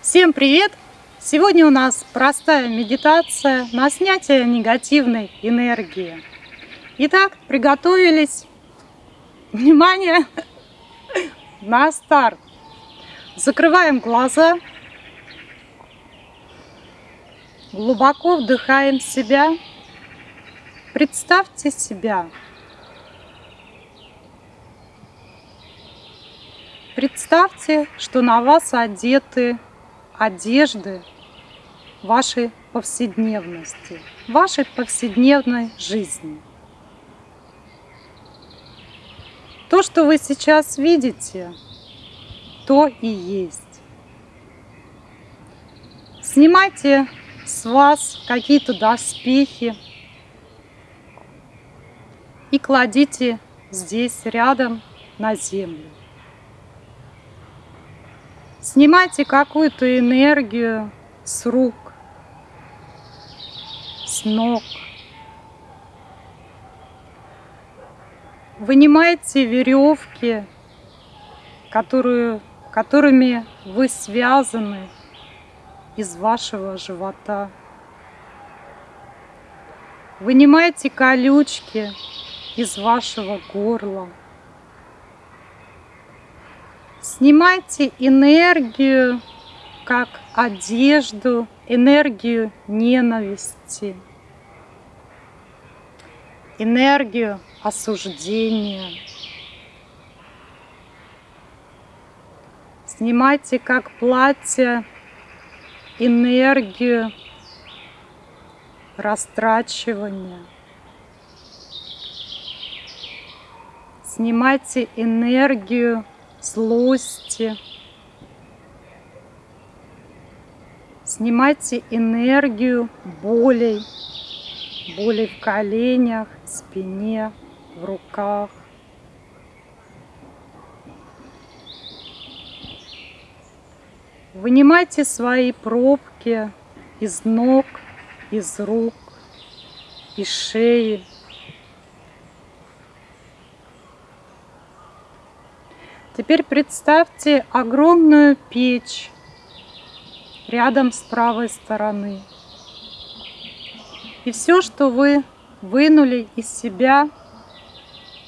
Всем привет! Сегодня у нас простая медитация на снятие негативной энергии. Итак, приготовились. Внимание! На старт! Закрываем глаза. Глубоко вдыхаем себя. Представьте себя Представьте, что на вас одеты одежды вашей повседневности, вашей повседневной жизни. То, что вы сейчас видите, то и есть. Снимайте с вас какие-то доспехи и кладите здесь рядом на землю. Снимайте какую-то энергию с рук, с ног. Вынимайте веревки, которые, которыми вы связаны из вашего живота. Вынимайте колючки из вашего горла. Снимайте энергию, как одежду, энергию ненависти, энергию осуждения. Снимайте как платье энергию растрачивания. Снимайте энергию злости. Снимайте энергию болей, болей в коленях, спине, в руках. Вынимайте свои пробки из ног, из рук, из шеи, Теперь представьте огромную печь рядом с правой стороны. И все, что вы вынули из себя,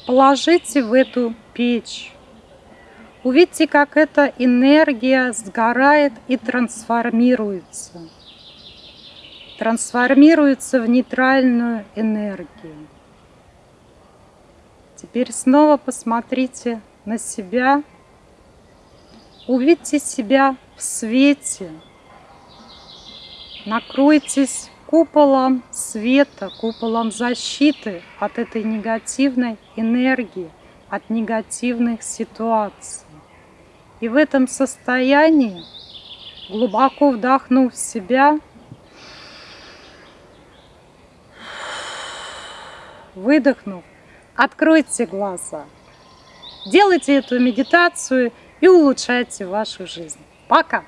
положите в эту печь. Увидите, как эта энергия сгорает и трансформируется. Трансформируется в нейтральную энергию. Теперь снова посмотрите на себя. Увидьте себя в свете. Накройтесь куполом света, куполом защиты от этой негативной энергии, от негативных ситуаций. И в этом состоянии, глубоко вдохнув себя, выдохнув, откройте глаза. Делайте эту медитацию и улучшайте вашу жизнь. Пока!